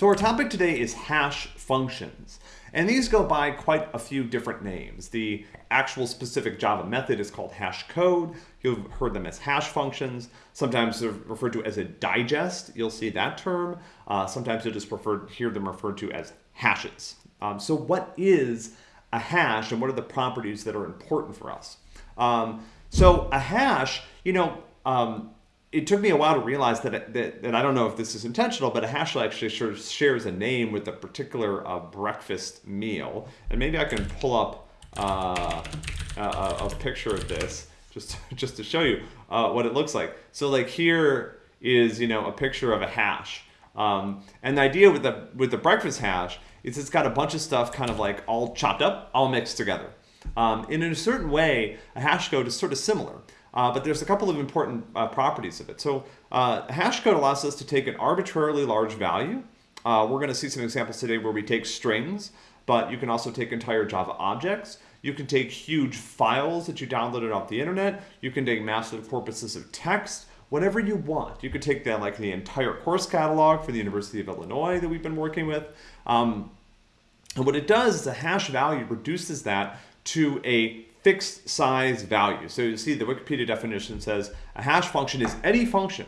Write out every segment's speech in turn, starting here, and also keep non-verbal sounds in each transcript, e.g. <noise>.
So our topic today is hash functions. And these go by quite a few different names. The actual specific Java method is called hash code. You've heard them as hash functions. Sometimes they're referred to as a digest. You'll see that term. Uh, sometimes you'll just refer, hear them referred to as hashes. Um, so what is a hash and what are the properties that are important for us? Um, so a hash, you know, um, it took me a while to realize that, that, that I don't know if this is intentional, but a hash actually sure shares a name with a particular uh, breakfast meal. And maybe I can pull up uh, a, a, picture of this just, <laughs> just to show you uh, what it looks like. So like here is, you know, a picture of a hash. Um, and the idea with the, with the breakfast hash is it's got a bunch of stuff kind of like all chopped up, all mixed together. Um, and in a certain way, a hash code is sort of similar. Uh, but there's a couple of important uh, properties of it. So uh, hash code allows us to take an arbitrarily large value. Uh, we're going to see some examples today where we take strings, but you can also take entire Java objects. You can take huge files that you downloaded off the internet. You can take massive corpuses of text, whatever you want. You could take that like the entire course catalog for the University of Illinois that we've been working with. Um, and what it does is a hash value reduces that to a fixed size value. So you see the Wikipedia definition says a hash function is any function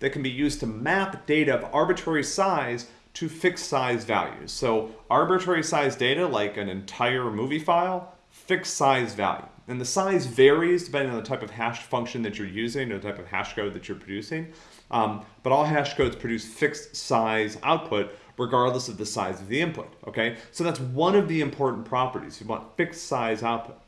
that can be used to map data of arbitrary size to fixed size values. So arbitrary size data like an entire movie file, fixed size value. And the size varies depending on the type of hash function that you're using or the type of hash code that you're producing. Um, but all hash codes produce fixed size output regardless of the size of the input, okay? So that's one of the important properties. You want fixed size output.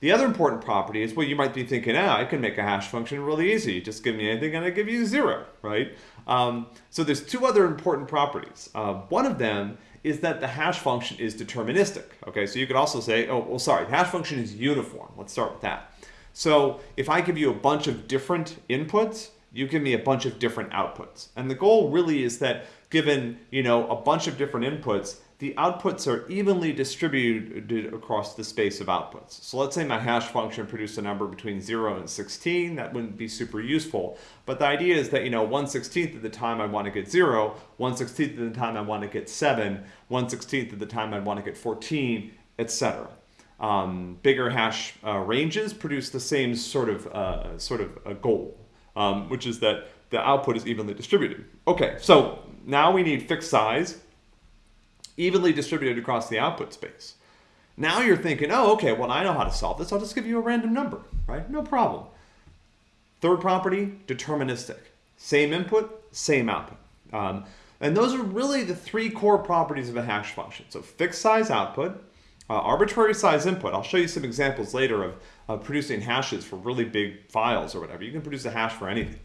The other important property is, well, you might be thinking, ah, I can make a hash function really easy. Just give me anything and I give you zero, right? Um, so there's two other important properties. Uh, one of them is that the hash function is deterministic. Okay, so you could also say, oh, well, sorry, the hash function is uniform. Let's start with that. So if I give you a bunch of different inputs, you give me a bunch of different outputs. And the goal really is that given, you know, a bunch of different inputs, the outputs are evenly distributed across the space of outputs. So let's say my hash function produced a number between 0 and 16. That wouldn't be super useful. But the idea is that, you know, 1 16th of the time I want to get 0, 1 16th of the time I want to get 7, 1 16th of the time I want to get 14, etc. Um, bigger hash uh, ranges produce the same sort of, uh, sort of a goal, um, which is that the output is evenly distributed. Okay, so now we need fixed size evenly distributed across the output space. Now you're thinking, oh, okay, well, I know how to solve this. I'll just give you a random number, right? No problem. Third property, deterministic. Same input, same output. Um, and those are really the three core properties of a hash function. So fixed size output, uh, arbitrary size input. I'll show you some examples later of uh, producing hashes for really big files or whatever. You can produce a hash for anything.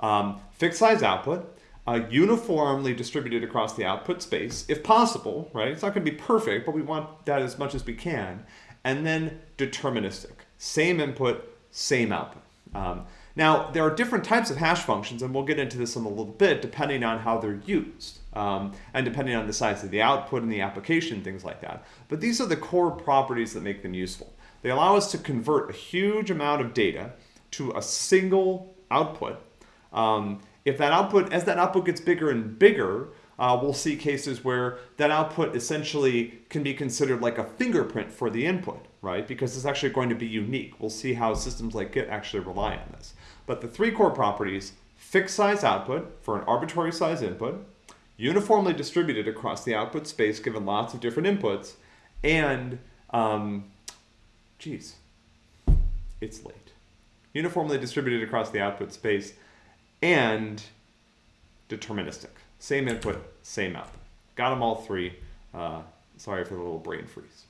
Um, fixed size output, uh, uniformly distributed across the output space, if possible, right? It's not going to be perfect, but we want that as much as we can. And then deterministic, same input, same output. Um, now, there are different types of hash functions, and we'll get into this in a little bit, depending on how they're used, um, and depending on the size of the output and the application, things like that. But these are the core properties that make them useful. They allow us to convert a huge amount of data to a single output um, if that output, as that output gets bigger and bigger, uh, we'll see cases where that output essentially can be considered like a fingerprint for the input, right? Because it's actually going to be unique. We'll see how systems like Git actually rely on this. But the three core properties, fixed size output for an arbitrary size input, uniformly distributed across the output space given lots of different inputs, and, um, geez, it's late. Uniformly distributed across the output space and deterministic. Same input, same output. Got them all three. Uh, sorry for the little brain freeze.